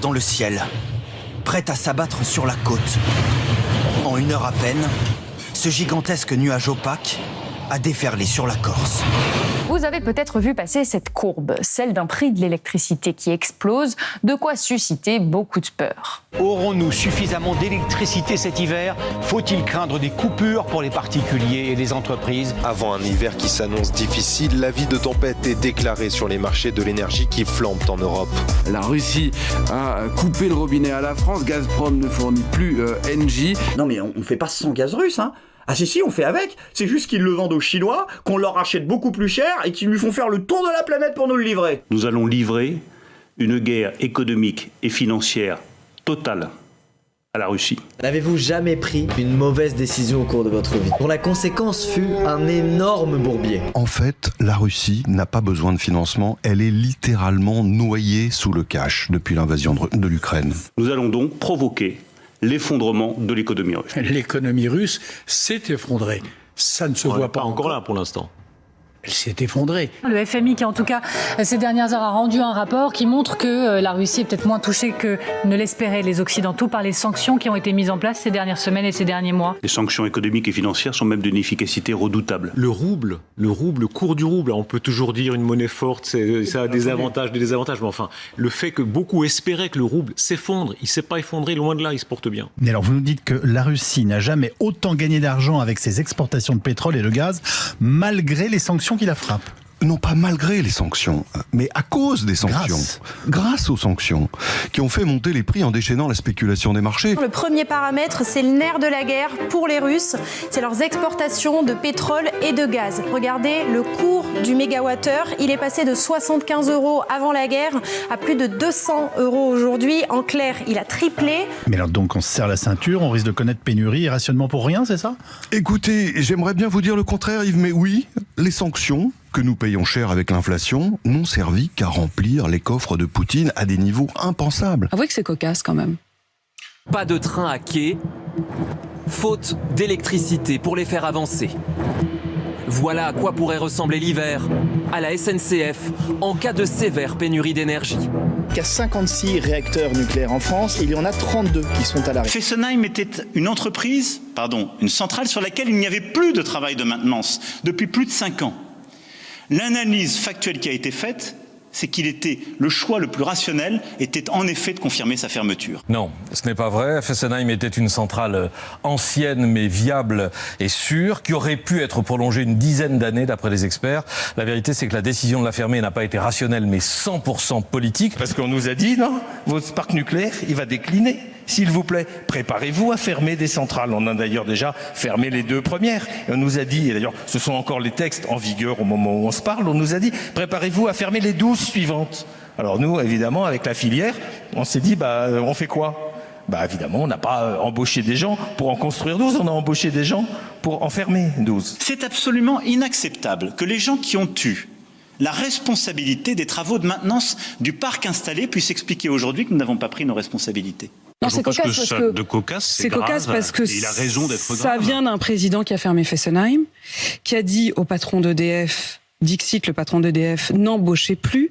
dans le ciel, prête à s'abattre sur la côte. En une heure à peine, ce gigantesque nuage opaque a déferlé sur la Corse. Vous avez peut-être vu passer cette courbe, celle d'un prix de l'électricité qui explose, de quoi susciter beaucoup de peur. Aurons-nous suffisamment d'électricité cet hiver? Faut-il craindre des coupures pour les particuliers et les entreprises? Avant un hiver qui s'annonce difficile, l'avis de tempête est déclaré sur les marchés de l'énergie qui flambent en Europe. La Russie a coupé le robinet à la France, Gazprom ne fournit plus euh, NG. Non mais on ne fait pas sans gaz russe, hein ah si si, on fait avec. C'est juste qu'ils le vendent aux Chinois, qu'on leur achète beaucoup plus cher et qu'ils lui font faire le tour de la planète pour nous le livrer. Nous allons livrer une guerre économique et financière totale à la Russie. N'avez-vous jamais pris une mauvaise décision au cours de votre vie? Dont la conséquence fut un énorme bourbier En fait, la Russie n'a pas besoin de financement, elle est littéralement noyée sous le cash depuis l'invasion de l'Ukraine. Nous allons donc provoquer l'effondrement de l'économie russe. L'économie russe s'est effondrée. Ça ne se On voit pas encore là pour l'instant. Elle s'est effondrée. Le FMI qui en tout cas ces dernières heures a rendu un rapport qui montre que euh, la Russie est peut-être moins touchée que ne l'espéraient les Occidentaux par les sanctions qui ont été mises en place ces dernières semaines et ces derniers mois. Les sanctions économiques et financières sont même d'une efficacité redoutable. Le rouble, le rouble, le cours du rouble, on peut toujours dire une monnaie forte, c'est- ça a des avantages, des désavantages, mais enfin, le fait que beaucoup espéraient que le rouble s'effondre, il s'est pas effondré, loin de là, il se porte bien. Mais alors vous nous dites que la Russie n'a jamais autant gagné d'argent avec ses exportations de pétrole et de gaz, malgré les sanctions qui la frappent. Non pas malgré les sanctions, mais à cause des sanctions. Grâce. Grâce aux sanctions, qui ont fait monter les prix en déchaînant la spéculation des marchés. Le premier paramètre, c'est le nerf de la guerre pour les Russes, c'est leurs exportations de pétrole et de gaz. Regardez, le cours du mégawattheure, il est passé de 75 euros avant la guerre à plus de 200 euros aujourd'hui. En clair, il a triplé. Mais alors donc on se serre la ceinture, on risque de connaître pénurie et rationnement pour rien, c'est ça? Écoutez, j'aimerais bien vous dire le contraire Yves, mais oui, les sanctions que nous payons cher avec l'inflation n'ont servi qu'à remplir les coffres de Poutine à des niveaux impensables. Avouez que c'est cocasse quand même. Pas de train à quai, faute d'électricité pour les faire avancer. Voilà à quoi pourrait ressembler l'hiver à la SNCF en cas de sévère pénurie d'énergie. Il y a 56 réacteurs nucléaires en France et il y en a 32 qui sont à l'arrêt. Fessenheim était une entreprise, pardon, une centrale sur laquelle il n'y avait plus de travail de maintenance depuis plus de 5 ans. L'analyse factuelle qui a été faite, c'est qu'il était le choix le plus rationnel était en effet de confirmer sa fermeture. Non, ce n'est pas vrai. Fessenheim était une centrale ancienne mais viable et sûre qui aurait pu être prolongée une dizaine d'années d'après les experts. La vérité c'est que la décision de la fermer n'a pas été rationnelle mais 100% politique. Parce qu'on nous a dit, non, votre parc nucléaire, il va décliner. S'il vous plaît, préparez-vous à fermer des centrales. On a d'ailleurs déjà fermé les deux premières. On nous a dit, et d'ailleurs ce sont encore les textes en vigueur au moment où on se parle, on nous a dit, préparez-vous à fermer les douze suivantes. Alors nous, évidemment, avec la filière, on s'est dit, bah, on fait quoi? Bah évidemment, on n'a pas euh, embauché des gens pour en construire 12, on a embauché des gens pour en fermer 12. C'est absolument inacceptable que les gens qui ont eu la responsabilité des travaux de maintenance du parc installé puissent expliquer aujourd'hui que nous n'avons pas pris nos responsabilités. Non, c'est cocasse parce que de cocasse, c'est cocasse parce que il a raison d'être ça vient d'un président qui a fermé Fessenheim, qui a dit au patron d'EDF Dixit, le patron d'EDF, n'embauchez plus,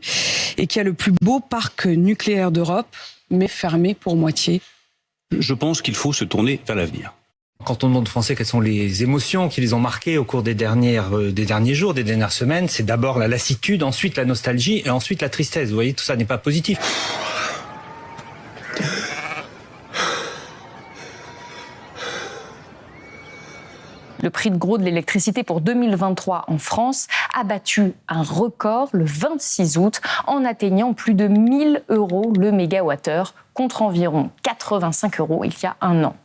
et qui a le plus beau parc nucléaire d'Europe, mais fermé pour moitié. Je pense qu'il faut se tourner vers l'avenir. Quand on demande aux Français quelles sont les émotions qui les ont marquées au cours des, dernières, euh, des derniers jours, des dernières semaines, c'est d'abord la lassitude, ensuite la nostalgie et ensuite la tristesse. Vous voyez, tout ça n'est pas positif. Le prix de gros de l'électricité pour 2023 en France a battu un record le 26 août en atteignant plus de 1000 euros le mégawattheure contre environ 85 euros il y a un an.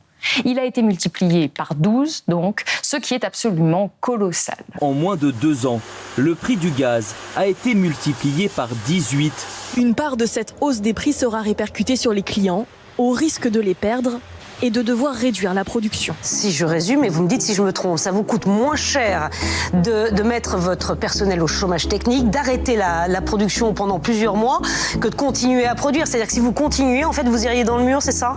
Il a été multiplié par 12 donc, ce qui est absolument colossal. En moins de deux ans, le prix du gaz a été multiplié par 18. Une part de cette hausse des prix sera répercutée sur les clients, au risque de les perdre et de devoir réduire la production. Si je résume, et vous me dites si je me trompe, ça vous coûte moins cher de, de mettre votre personnel au chômage technique, d'arrêter la, la production pendant plusieurs mois, que de continuer à produire. C'est-à-dire que si vous continuez, en fait, vous iriez dans le mur, c'est ça?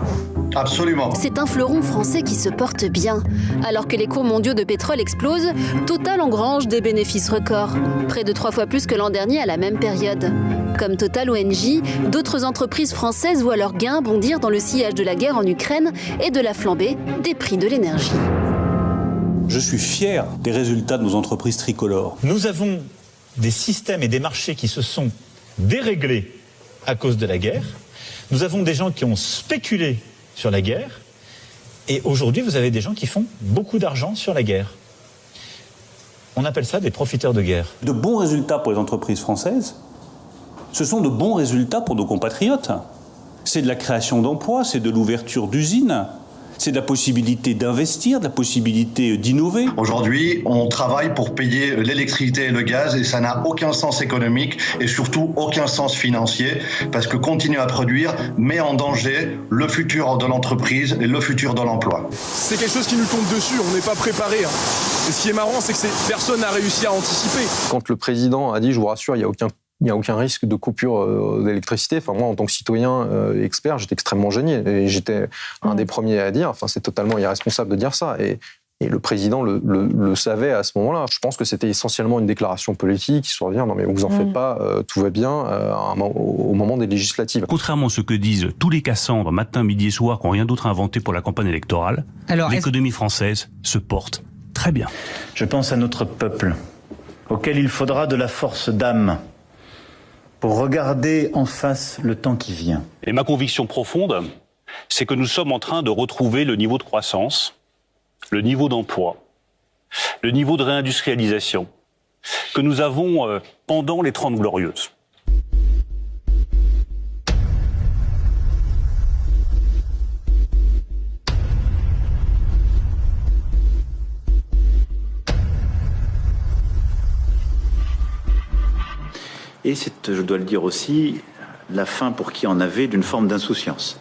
Absolument. C'est un fleuron français qui se porte bien. Alors que les cours mondiaux de pétrole explosent, Total engrange des bénéfices records. Près de trois fois plus que l'an dernier à la même période. Comme Total ou Engie, d'autres entreprises françaises voient leurs gains bondir dans le sillage de la guerre en Ukraine et de la flambée des prix de l'énergie. Je suis fier des résultats de nos entreprises tricolores. Nous avons des systèmes et des marchés qui se sont déréglés à cause de la guerre. Nous avons des gens qui ont spéculé sur la guerre. Et aujourd'hui, vous avez des gens qui font beaucoup d'argent sur la guerre. On appelle ça des profiteurs de guerre. De bons résultats pour les entreprises françaises, ce sont de bons résultats pour nos compatriotes. C'est de la création d'emplois, c'est de l'ouverture d'usines, c'est de la possibilité d'investir, de la possibilité d'innover. Aujourd'hui, on travaille pour payer l'électricité et le gaz et ça n'a aucun sens économique et surtout aucun sens financier parce que continuer à produire met en danger le futur de l'entreprise et le futur de l'emploi. C'est quelque chose qui nous tombe dessus, on n'est pas préparé. hein. Et ce qui est marrant, c'est que personne n'a réussi à anticiper. Quand le président a dit, je vous rassure, il n'y a aucun il n'y a aucun risque de coupure euh, d'électricité. Enfin, moi, en tant que citoyen euh, expert, j'étais extrêmement gêné. Et j'étais un des premiers à dire, enfin, c'est totalement irresponsable de dire ça. Et, et le président le, le- le savait à ce moment-là. Je pense que c'était essentiellement une déclaration politique, histoire de dire, non mais vous en faites Mm. pas, euh, tout va bien euh, au moment des législatives. Contrairement à ce que disent tous les Cassandres matin, midi et soir qui n'ont rien d'autre à inventer pour la campagne électorale, l'économie française se porte très bien. Je pense à notre peuple, auquel il faudra de la force d'âme pour regarder en face le temps qui vient. Et ma conviction profonde, c'est que nous sommes en train de retrouver le niveau de croissance, le niveau d'emploi, le niveau de réindustrialisation que nous avons euh, pendant les Trente Glorieuses. Et c'est, je dois le dire aussi, la fin pour qui en avait d'une forme d'insouciance.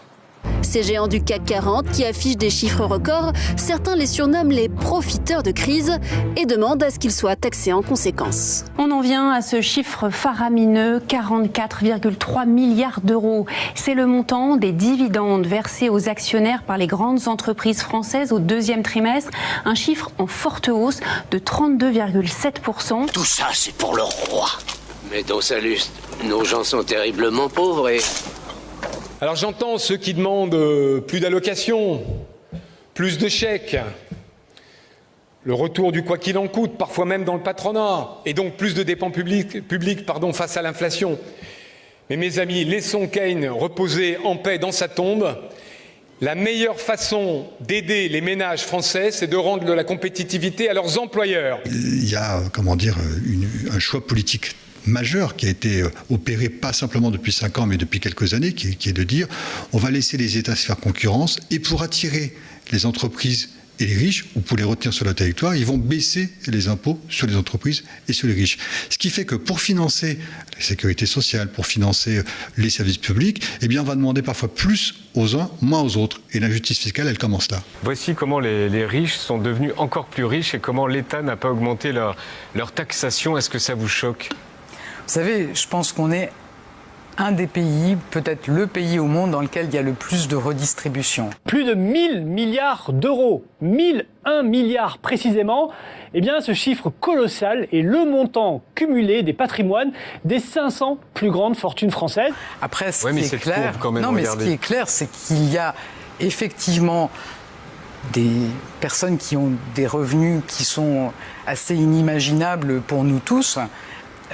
Ces géants du CAC 40 qui affichent des chiffres records, certains les surnomment les profiteurs de crise et demandent à ce qu'ils soient taxés en conséquence. On en vient à ce chiffre faramineux, 44,3 milliards d'euros. C'est le montant des dividendes versés aux actionnaires par les grandes entreprises françaises au deuxième trimestre, un chiffre en forte hausse de 32,7%. Tout ça, c'est pour le roi. Mais dans sa luste, nos gens sont terriblement pauvres et Alors j'entends ceux qui demandent euh, plus d'allocations, plus de chèques, le retour du quoi qu'il en coûte, parfois même dans le patronat, et donc plus de dépenses publiques, publiques, pardon, face à l'inflation. Mais mes amis, laissons Keynes reposer en paix dans sa tombe. La meilleure façon d'aider les ménages français, c'est de rendre de la compétitivité à leurs employeurs. il y a, comment dire, une- un choix politique majeur qui a été euh, opéré pas simplement depuis cinq ans, mais depuis quelques années, qui, est- de dire on va laisser les États se faire concurrence et pour attirer les entreprises et les riches, ou pour les retenir sur le territoire, ils vont baisser les impôts sur les entreprises et sur les riches. Ce qui fait que pour financer la sécurité sociale, pour financer euh, les services publics, eh bien, on va demander parfois plus aux uns, moins aux autres. Et l'injustice fiscale, elle commence là. Voici comment les, riches sont devenus encore plus riches et comment l'État n'a pas augmenté leur, taxation. Est-ce que ça vous choque? Savez, je pense qu'on est un des pays, peut-être le pays au monde dans lequel il y a le plus de redistribution. Plus de 1000 milliards d'euros, 1001 milliards précisément, eh bien ce chiffre colossal est le montant cumulé des patrimoines des 500 plus grandes fortunes françaises. Après, ce Ouais, mais qui est clair, quand même, non, mais ce qui est clair, c'est qu'il y a effectivement des personnes qui ont des revenus qui sont assez inimaginables pour nous tous.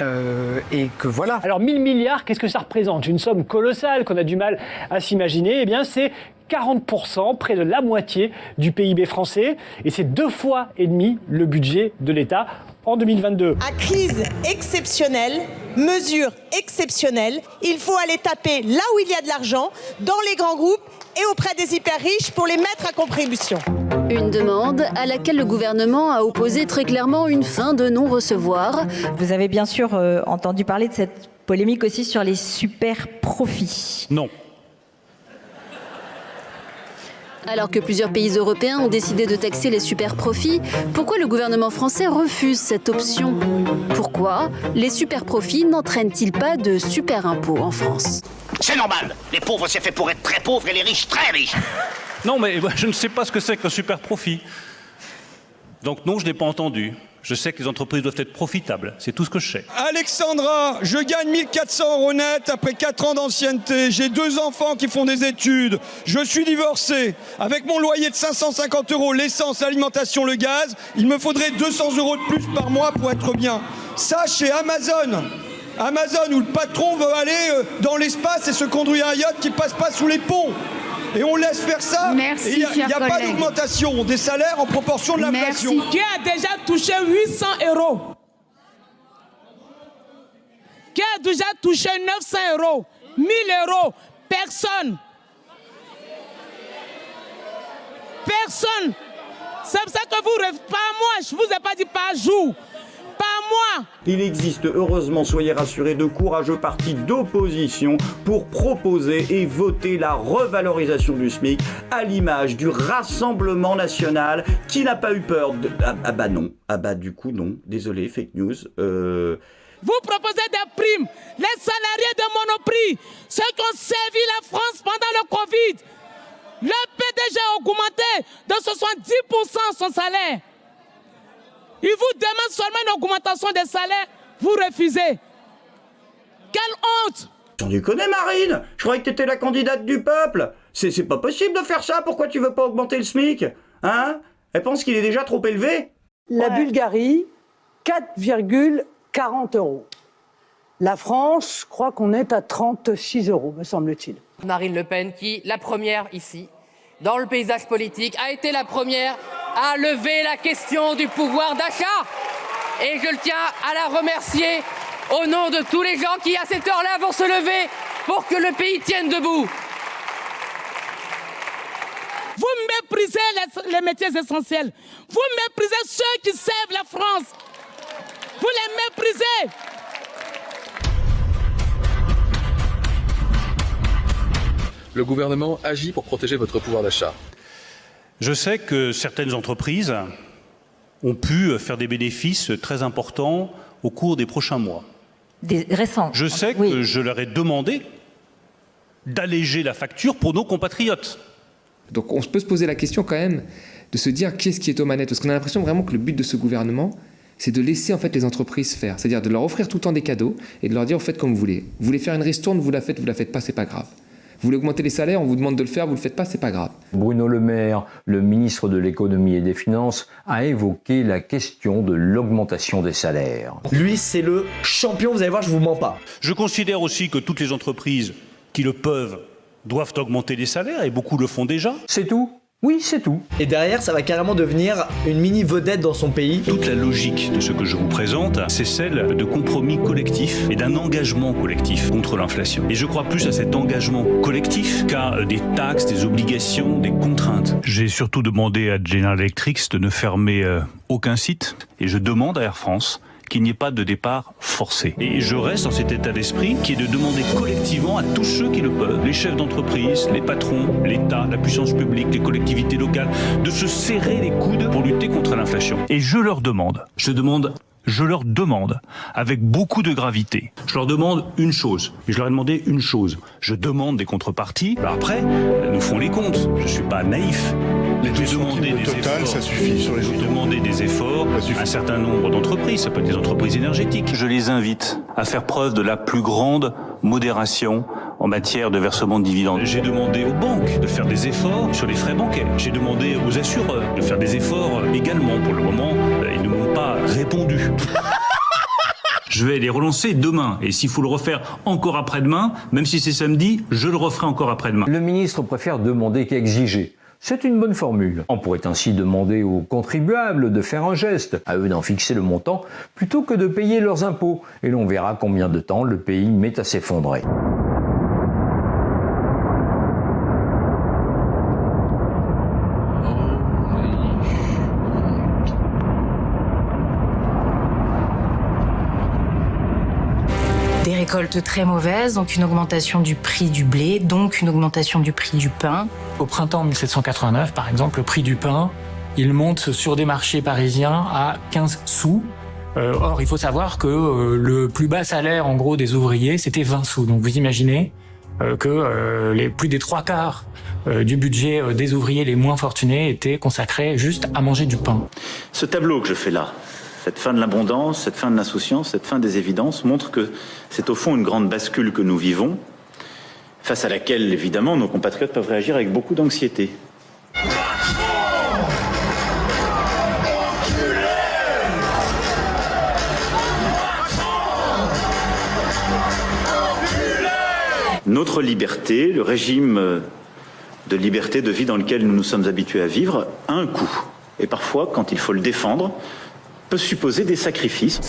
Euh, et que voilà. Alors 1000 milliards, qu'est-ce que ça représente? Une somme colossale qu'on a du mal à s'imaginer. Eh bien c'est 40%, près de la moitié du PIB français, et c'est deux fois et demi le budget de l'État en 2022. À crise exceptionnelle, mesure exceptionnelle, il faut aller taper là où il y a de l'argent, dans les grands groupes et auprès des hyper riches pour les mettre à contribution. Une demande à laquelle le gouvernement a opposé très clairement une fin de non-recevoir. Vous avez bien sûr euh, entendu parler de cette polémique aussi sur les super profits. Non. Alors que plusieurs pays européens ont décidé de taxer les super profits, pourquoi le gouvernement français refuse cette option? Pourquoi les super profits n'entraînent-ils pas de super impôts en France? C'est normal. Les pauvres, c'est fait pour être très pauvres et les riches très riches. Non, mais je ne sais pas ce que c'est qu'un super profit. Donc non, je n'ai pas entendu. Je sais que les entreprises doivent être profitables. C'est tout ce que je sais. Alexandra, je gagne 1400 euros net après 4 ans d'ancienneté. J'ai deux enfants qui font des études. Je suis divorcé. Avec mon loyer de 550 euros, l'essence, l'alimentation, le gaz, il me faudrait 200 euros de plus par mois pour être bien. Ça, chez Amazon. Amazon, où le patron veut aller euh, dans l'espace et se conduire un yacht qui passe pas sous les ponts et on laisse faire ça. Merci, et il n'y a, pas d'augmentation des salaires en proportion de l'inflation. Qui a déjà touché 800 euros? Qui a déjà touché 900 euros? 1000 euros Personne. Personne. C'est pour ça que vous, pas moi, je ne vous ai pas dit pas jour moi Il existe, heureusement, soyez rassurés, de courageux partis d'opposition pour proposer et voter la revalorisation du SMIC à l'image du Rassemblement National qui n'a pas eu peur de... Ah, ah, bah non, ah bah du coup non, désolé, fake news. Euh... Vous proposez des primes, les salariés de Monoprix, ceux qui ont servi la France pendant le Covid. Le PDG a augmenté de 70% son salaire. Il vous demande seulement une augmentation des salaires, vous refusez. Quelle honte. J'en ai connais Marine. Je croyais que t'étais la candidate du peuple. C'est pas possible de faire ça, pourquoi tu veux pas augmenter le SMIC Hein? Elle pense qu'il est déjà trop élevé. La Bulgarie, 4,40 euros. La France, je crois qu'on est à 36 euros, me semble-t-il. Marine Le Pen, qui, la première ici, dans le paysage politique, a été la première à lever la question du pouvoir d'achat. Et je le tiens à la remercier au nom de tous les gens qui, à cette heure-là, vont se lever pour que le pays tienne debout. Vous méprisez les, les métiers essentiels. Vous méprisez ceux qui servent la France. Vous les méprisez. Le gouvernement agit pour protéger votre pouvoir d'achat. Je sais que certaines entreprises ont pu faire des bénéfices très importants au cours des prochains mois. Des récents. Je sais que je leur ai demandé d'alléger la facture pour nos compatriotes. Donc on peut se poser la question quand même de se dire qu'est-ce qui est aux manettes, parce qu'on a l'impression vraiment que le but de ce gouvernement, c'est de laisser en fait les entreprises faire, c'est-à-dire de leur offrir tout le temps des cadeaux et de leur dire faites comme vous voulez. Vous voulez faire une ristourne, vous la faites, vous la faites pas, c'est pas grave. Vous voulez augmenter les salaires, on vous demande de le faire, vous ne le faites pas, c'est pas grave. Bruno Le Maire, le ministre de l'économie et des finances, a évoqué la question de l'augmentation des salaires. Lui, c'est le champion, vous allez voir, je vous mens pas. Je considère aussi que toutes les entreprises qui le peuvent doivent augmenter les salaires et beaucoup le font déjà. C'est tout oui, c'est tout. Et derrière, ça va carrément devenir une mini vedette dans son pays. Toute la logique de ce que je vous présente, c'est celle de compromis collectif et d'un engagement collectif contre l'inflation. Et je crois plus à cet engagement collectif qu'à des taxes, des obligations, des contraintes. J'ai surtout demandé à General Electric de ne fermer euh, aucun site et je demande à Air France qu'il n'y ait pas de départ forcé. Et je reste dans cet état d'esprit qui est de demander collectivement à tous ceux qui le peuvent, les chefs d'entreprise, les patrons, l'État, la puissance publique, les collectivités locales, de se serrer les coudes pour lutter contre l'inflation. Et je leur demande, je demande je leur demande, avec beaucoup de gravité, je leur demande une chose. Et je leur ai demandé une chose. Je demande des contreparties. Bah après, nous font les comptes. Je ne suis pas naïf. J'ai demandé des efforts. Ça suffit sur les J'ai demandé des efforts à un certain nombre d'entreprises. Ça peut être des entreprises énergétiques. Je les invite à faire preuve de la plus grande modération en matière de versement de dividendes. J'ai demandé aux banques de faire des efforts sur les frais bancaires. J'ai demandé aux assureurs de faire des efforts également. Pour le moment, ils ne m'ont pas répondu. Je vais les relancer demain. Et s'il faut le refaire encore après-demain, même si c'est samedi, je le referai encore après-demain. Le ministre préfère demander qu'exiger. C'est une bonne formule. On pourrait ainsi demander aux contribuables de faire un geste, à eux d'en fixer le montant, plutôt que de payer leurs impôts. Et l'on verra combien de temps le pays met à s'effondrer. Récolte très mauvaise, donc une augmentation du prix du blé, donc une augmentation du prix du pain. Au printemps 1789, par exemple, le prix du pain, il monte sur des marchés parisiens à 15 sous. Euh, or, il faut savoir que euh, le plus bas salaire, en gros, des ouvriers, c'était 20 sous. Donc, vous imaginez euh, que les plus des trois quarts du budget des ouvriers les moins fortunés étaient consacrés juste à manger du pain. Ce tableau que je fais là, cette fin de l'abondance, cette fin de l'insouciance, cette fin des évidences montre que c'est au fond une grande bascule que nous vivons, face à laquelle, évidemment, nos compatriotes peuvent réagir avec beaucoup d'anxiété. Notre liberté, le régime de liberté de vie dans lequel nous nous sommes habitués à vivre, a un coût. Et parfois, quand il faut le défendre, peut supposer des sacrifices.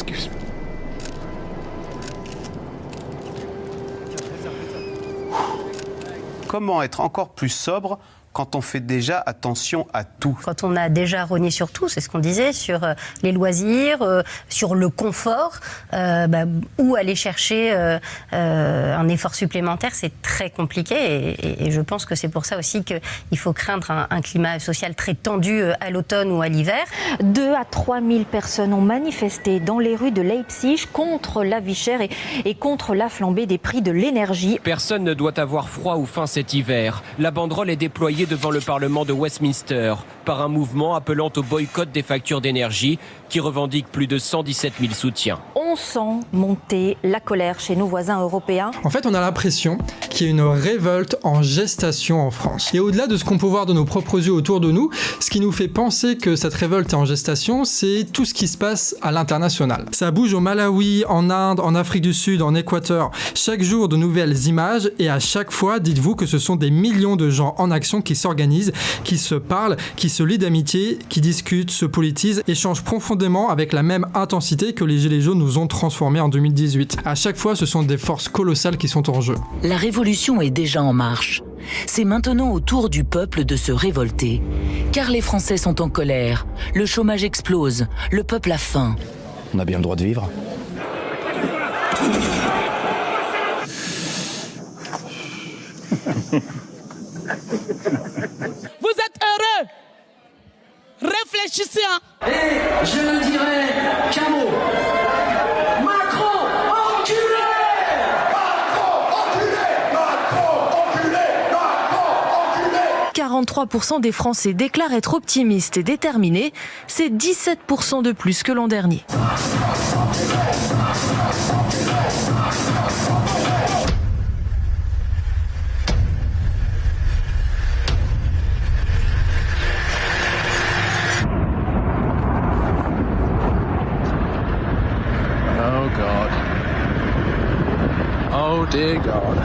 Comment être encore plus sobre quand on fait déjà attention à tout Quand on a déjà rogné sur tout, c'est ce qu'on disait, sur euh, les loisirs, euh, sur le confort, euh, bah, où aller chercher un effort supplémentaire, c'est très compliqué. Et, je pense que c'est pour ça aussi qu'il faut craindre un, climat social très tendu à l'automne ou à l'hiver. 2 à 3 000 personnes ont manifesté dans les rues de Leipzig contre la vie chère et, et contre la flambée des prix de l'énergie. Personne ne doit avoir froid ou faim cet hiver. La banderole est déployée devant le Parlement de Westminster par un mouvement appelant au boycott des factures d'énergie qui revendique plus de 117 000 soutiens. On sent monter la colère chez nos voisins européens. En fait, on a l'impression qu'il y a une révolte en gestation en France. Et au-delà de ce qu'on peut voir de nos propres yeux autour de nous, ce qui nous fait penser que cette révolte est en gestation, c'est tout ce qui se passe à l'international. Ça bouge au Malawi, en Inde, en Afrique du Sud, en Équateur. Chaque jour, de nouvelles images et à chaque fois, dites-vous que ce sont des millions de gens en action qui s'organisent, qui se parlent, qui se lient d'amitié, qui discutent, se politisent, échangent profondément avec la même intensité que les Gilets jaunes nous ont transformés en 2018. À chaque fois, ce sont des forces colossales qui sont en jeu. La révolution est déjà en marche. C'est maintenant au tour du peuple de se révolter. Car les Français sont en colère, le chômage explose, le peuple a faim. On a bien le droit de vivre. Réfléchissez. Hein. Et je ne dirai qu'un mot. Macron, enculé Macron, enculé Macron, enculé Macron, enculé 43% des Français déclarent être optimistes et déterminés. C'est 17% de plus que l'an dernier. Oh dear God.